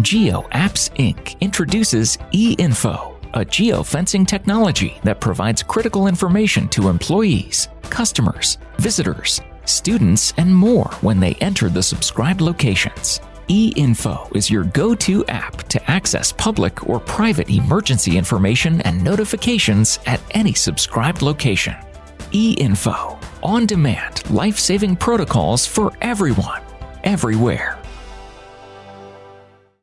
Geo Apps Inc. introduces eInfo, a geofencing technology that provides critical information to employees, customers, visitors, students, and more when they enter the subscribed locations. eInfo is your go-to app to access public or private emergency information and notifications at any subscribed location. eInfo, on-demand life-saving protocols for everyone, everywhere.